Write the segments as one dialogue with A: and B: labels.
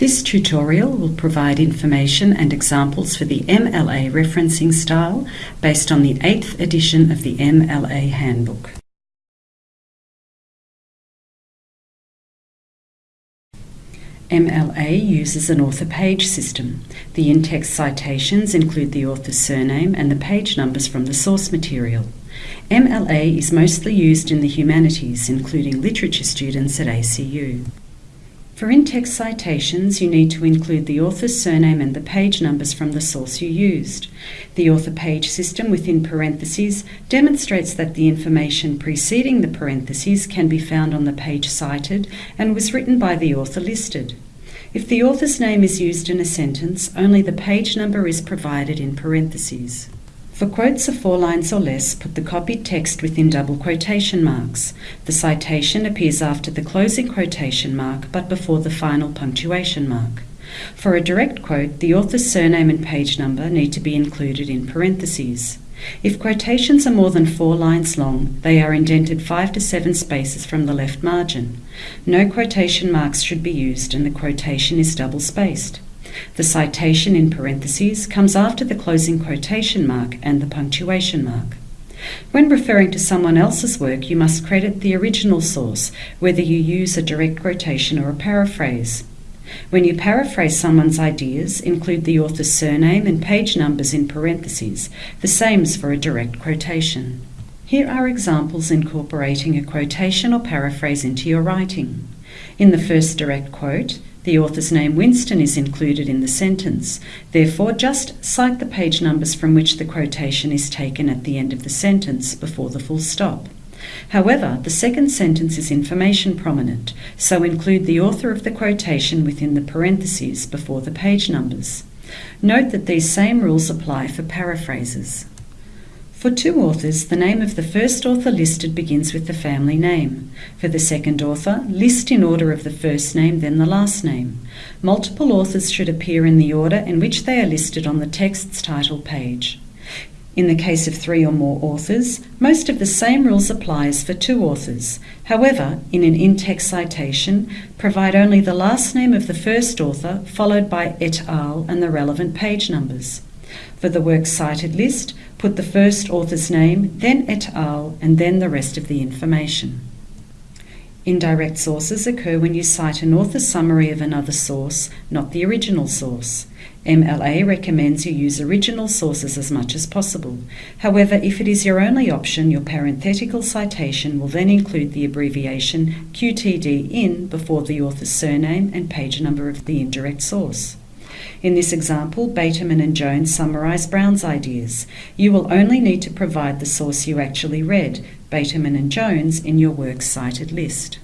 A: This tutorial will provide information and examples for the MLA referencing style based on the 8th edition of the MLA Handbook. MLA uses an author page system. The in-text citations include the author's surname and the page numbers from the source material. MLA is mostly used in the humanities, including literature students at ACU. For in-text citations, you need to include the author's surname and the page numbers from the source you used. The author page system within parentheses demonstrates that the information preceding the parentheses can be found on the page cited and was written by the author listed. If the author's name is used in a sentence, only the page number is provided in parentheses. For quotes of four lines or less, put the copied text within double quotation marks. The citation appears after the closing quotation mark but before the final punctuation mark. For a direct quote, the author's surname and page number need to be included in parentheses. If quotations are more than four lines long, they are indented five to seven spaces from the left margin. No quotation marks should be used and the quotation is double spaced. The citation in parentheses comes after the closing quotation mark and the punctuation mark. When referring to someone else's work, you must credit the original source, whether you use a direct quotation or a paraphrase. When you paraphrase someone's ideas, include the author's surname and page numbers in parentheses, the same as for a direct quotation. Here are examples incorporating a quotation or paraphrase into your writing. In the first direct quote, the author's name Winston is included in the sentence. Therefore, just cite the page numbers from which the quotation is taken at the end of the sentence before the full stop. However, the second sentence is information prominent, so include the author of the quotation within the parentheses before the page numbers. Note that these same rules apply for paraphrases. For two authors, the name of the first author listed begins with the family name. For the second author, list in order of the first name, then the last name. Multiple authors should appear in the order in which they are listed on the text's title page. In the case of three or more authors, most of the same rules apply as for two authors. However, in an in-text citation, provide only the last name of the first author followed by et al. and the relevant page numbers. For the works cited list, put the first author's name, then et al., and then the rest of the information. Indirect sources occur when you cite an author's summary of another source, not the original source. MLA recommends you use original sources as much as possible. However, if it is your only option, your parenthetical citation will then include the abbreviation QTD in before the author's surname and page number of the indirect source. In this example, Bateman and Jones summarize Brown's ideas. You will only need to provide the source you actually read, Bateman and Jones, in your works cited list.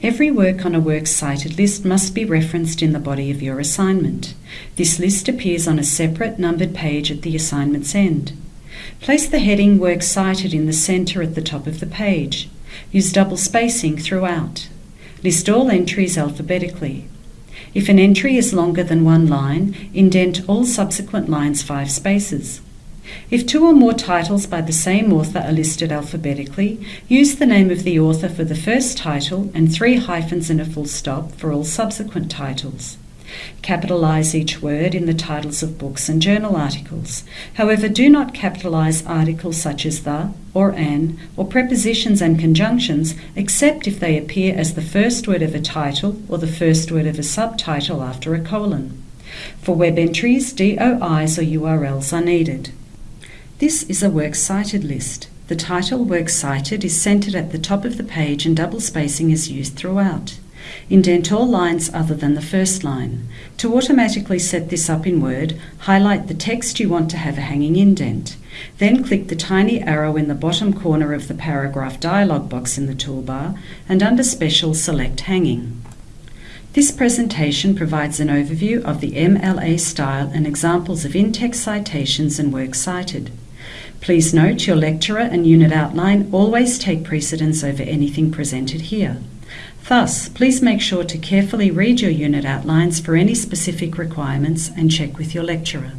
A: Every work on a works cited list must be referenced in the body of your assignment. This list appears on a separate numbered page at the assignment's end. Place the heading Works Cited in the centre at the top of the page. Use double spacing throughout. List all entries alphabetically. If an entry is longer than one line, indent all subsequent lines five spaces. If two or more titles by the same author are listed alphabetically, use the name of the author for the first title and three hyphens and a full stop for all subsequent titles. Capitalize each word in the titles of books and journal articles. However, do not capitalize articles such as the or an or prepositions and conjunctions except if they appear as the first word of a title or the first word of a subtitle after a colon. For web entries, DOIs or URLs are needed. This is a works cited list. The title Works Cited is centered at the top of the page and double spacing is used throughout. Indent all lines other than the first line. To automatically set this up in Word, highlight the text you want to have a hanging indent. Then click the tiny arrow in the bottom corner of the paragraph dialog box in the toolbar and under Special select Hanging. This presentation provides an overview of the MLA style and examples of in-text citations and works cited. Please note your lecturer and unit outline always take precedence over anything presented here. Thus, please make sure to carefully read your unit outlines for any specific requirements and check with your lecturer.